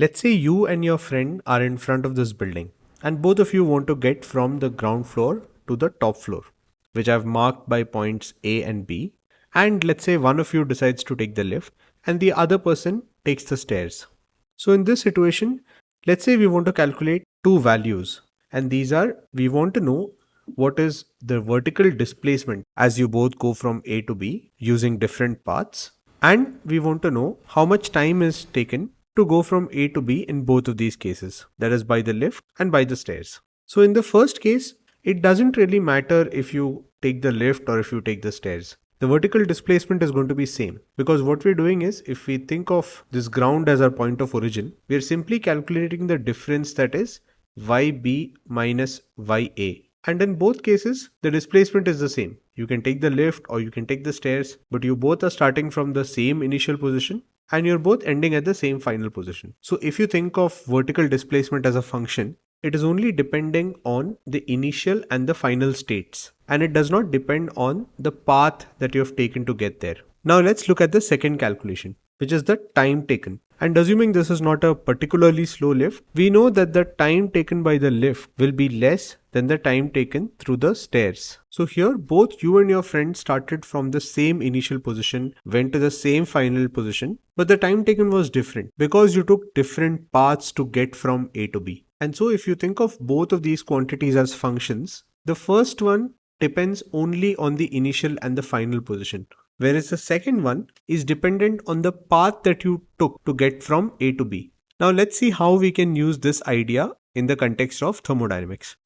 Let's say you and your friend are in front of this building and both of you want to get from the ground floor to the top floor, which I've marked by points A and B. And let's say one of you decides to take the lift and the other person takes the stairs. So in this situation, let's say we want to calculate two values and these are, we want to know what is the vertical displacement as you both go from A to B using different paths. And we want to know how much time is taken to go from A to B in both of these cases, that is by the lift and by the stairs. So in the first case, it doesn't really matter if you take the lift or if you take the stairs. The vertical displacement is going to be same because what we're doing is if we think of this ground as our point of origin, we're simply calculating the difference that is yb minus ya and in both cases, the displacement is the same. You can take the lift or you can take the stairs, but you both are starting from the same initial position and you're both ending at the same final position. So if you think of vertical displacement as a function, it is only depending on the initial and the final states and it does not depend on the path that you have taken to get there. Now let's look at the second calculation, which is the time taken. And assuming this is not a particularly slow lift, we know that the time taken by the lift will be less than the time taken through the stairs. So here both you and your friend started from the same initial position, went to the same final position, but the time taken was different because you took different paths to get from A to B. And so if you think of both of these quantities as functions, the first one depends only on the initial and the final position whereas the second one is dependent on the path that you took to get from A to B. Now let's see how we can use this idea in the context of thermodynamics.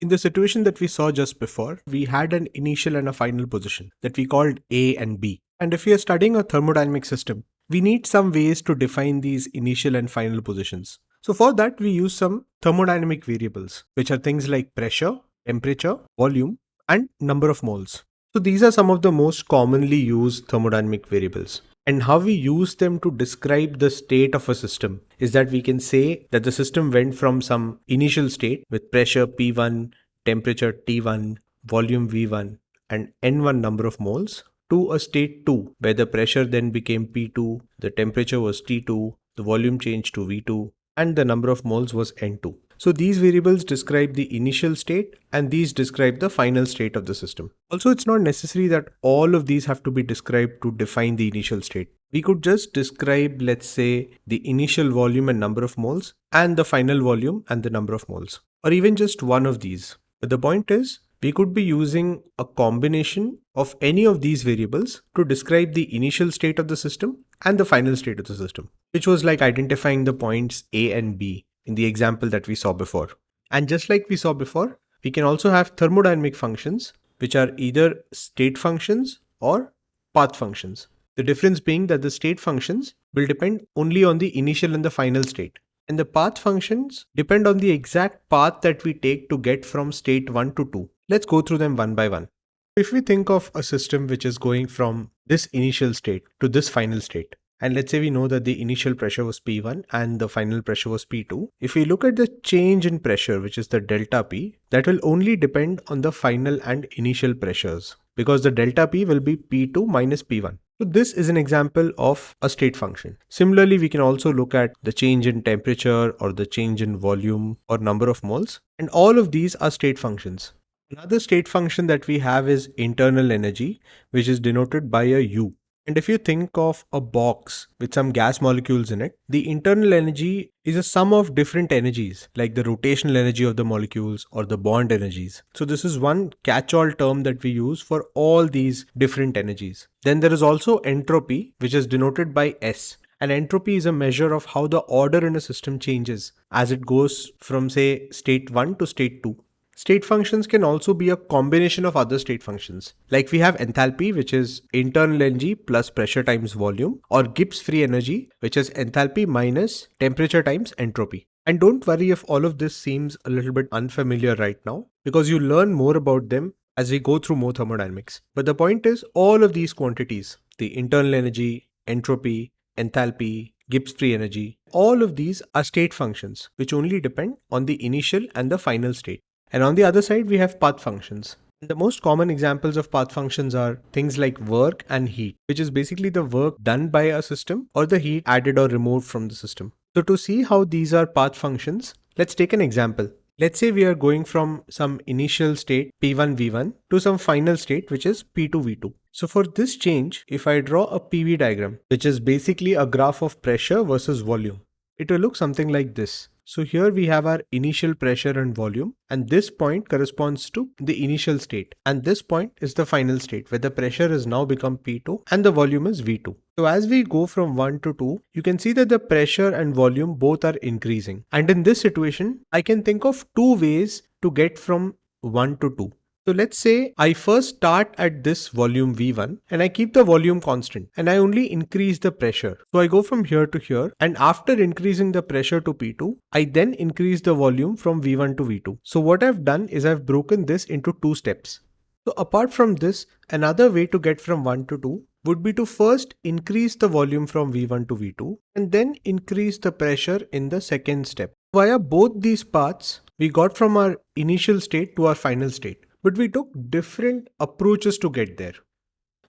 In the situation that we saw just before, we had an initial and a final position that we called A and B. And if we are studying a thermodynamic system, we need some ways to define these initial and final positions. So for that, we use some thermodynamic variables, which are things like pressure, temperature, volume, and number of moles. So these are some of the most commonly used thermodynamic variables. And how we use them to describe the state of a system is that we can say that the system went from some initial state with pressure P1, temperature T1, volume V1 and N1 number of moles to a state 2 where the pressure then became P2, the temperature was T2, the volume changed to V2 and the number of moles was N2. So these variables describe the initial state and these describe the final state of the system. Also, it's not necessary that all of these have to be described to define the initial state. We could just describe, let's say, the initial volume and number of moles and the final volume and the number of moles, or even just one of these. But the point is, we could be using a combination of any of these variables to describe the initial state of the system and the final state of the system, which was like identifying the points A and B in the example that we saw before. And just like we saw before, we can also have thermodynamic functions, which are either state functions or path functions. The difference being that the state functions will depend only on the initial and the final state. And the path functions depend on the exact path that we take to get from state 1 to 2. Let's go through them one by one. If we think of a system which is going from this initial state to this final state, and let's say we know that the initial pressure was P1 and the final pressure was P2. If we look at the change in pressure, which is the delta P, that will only depend on the final and initial pressures because the delta P will be P2 minus P1. So this is an example of a state function. Similarly, we can also look at the change in temperature or the change in volume or number of moles. And all of these are state functions. Another state function that we have is internal energy, which is denoted by a U. And if you think of a box with some gas molecules in it, the internal energy is a sum of different energies, like the rotational energy of the molecules or the bond energies. So this is one catch-all term that we use for all these different energies. Then there is also entropy, which is denoted by S. And entropy is a measure of how the order in a system changes as it goes from say state 1 to state 2. State functions can also be a combination of other state functions. Like we have enthalpy, which is internal energy plus pressure times volume, or Gibbs free energy, which is enthalpy minus temperature times entropy. And don't worry if all of this seems a little bit unfamiliar right now, because you learn more about them as we go through more thermodynamics. But the point is all of these quantities, the internal energy, entropy, enthalpy, Gibbs free energy, all of these are state functions which only depend on the initial and the final state. And on the other side, we have path functions. The most common examples of path functions are things like work and heat, which is basically the work done by a system or the heat added or removed from the system. So to see how these are path functions, let's take an example. Let's say we are going from some initial state P1 V1 to some final state which is P2 V2. So for this change, if I draw a PV diagram, which is basically a graph of pressure versus volume, it will look something like this. So here we have our initial pressure and volume and this point corresponds to the initial state and this point is the final state where the pressure has now become P2 and the volume is V2. So as we go from 1 to 2, you can see that the pressure and volume both are increasing. And in this situation, I can think of two ways to get from 1 to 2. So let's say I first start at this volume V1 and I keep the volume constant and I only increase the pressure. So I go from here to here and after increasing the pressure to P2, I then increase the volume from V1 to V2. So what I've done is I've broken this into two steps. So apart from this, another way to get from 1 to 2 would be to first increase the volume from V1 to V2 and then increase the pressure in the second step. Via both these paths, we got from our initial state to our final state but we took different approaches to get there.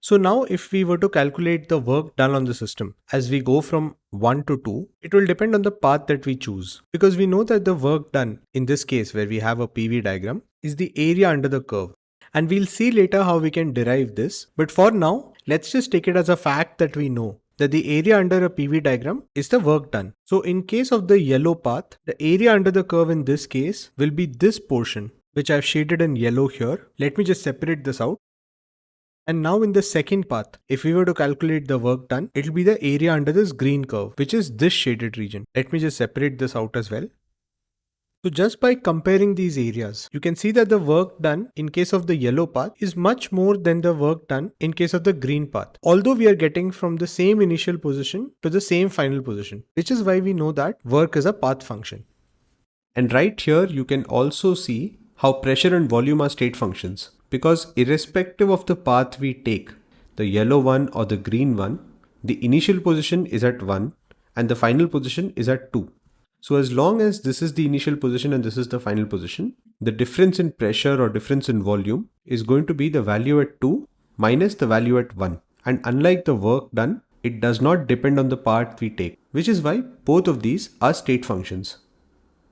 So now if we were to calculate the work done on the system as we go from 1 to 2, it will depend on the path that we choose because we know that the work done in this case where we have a PV diagram is the area under the curve. And we'll see later how we can derive this. But for now, let's just take it as a fact that we know that the area under a PV diagram is the work done. So in case of the yellow path, the area under the curve in this case will be this portion which I've shaded in yellow here. Let me just separate this out. And now in the second path, if we were to calculate the work done, it'll be the area under this green curve, which is this shaded region. Let me just separate this out as well. So just by comparing these areas, you can see that the work done in case of the yellow path is much more than the work done in case of the green path. Although we are getting from the same initial position to the same final position, which is why we know that work is a path function. And right here, you can also see how pressure and volume are state functions because irrespective of the path we take, the yellow one or the green one, the initial position is at 1 and the final position is at 2. So as long as this is the initial position and this is the final position, the difference in pressure or difference in volume is going to be the value at 2 minus the value at 1. And unlike the work done, it does not depend on the path we take, which is why both of these are state functions.